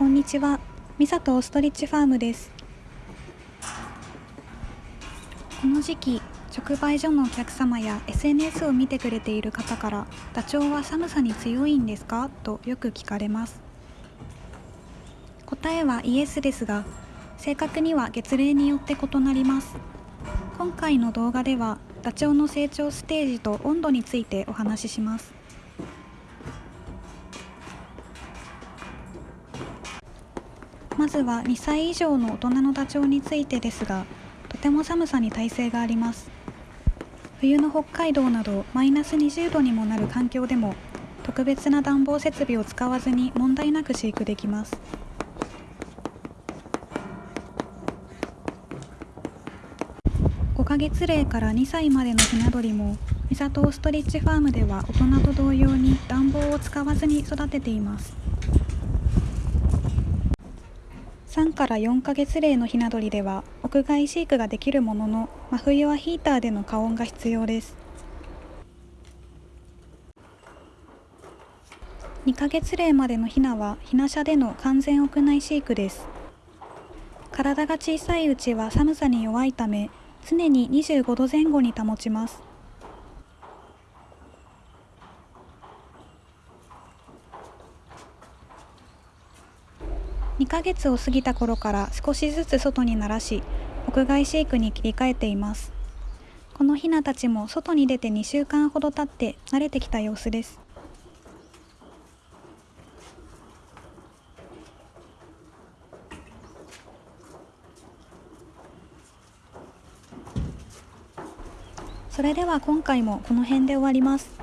こんにちは。ミサとオストリッチファームです。この時期、直売所のお客様や SNS を見てくれている方から、ダチョウは寒さに強いんですか？とよく聞かれます。答えはイエスですが、正確には月齢によって異なります。今回の動画では、ダチョウの成長ステージと温度についてお話しします。まずは2歳以上の大人のダチョウについてですが、とても寒さに耐性があります。冬の北海道などマイナス20度にもなる環境でも、特別な暖房設備を使わずに問題なく飼育できます。5ヶ月齢から2歳までのひな鳥も、ミサトオーストリッチファームでは大人と同様に暖房を使わずに育てています。3から4ヶ月齢のひな鳥では屋外飼育ができるものの真冬はヒーターでの加温が必要です。2ヶ月齢までのひなはひな舎での完全屋内飼育です。体が小さいうちは寒さに弱いため常に25度前後に保ちます。2ヶ月を過ぎた頃から少しずつ外に慣らし屋外飼育に切り替えています。このヒナたちも外に出て2週間ほど経って慣れてきた様子です。それでは今回もこの辺で終わります。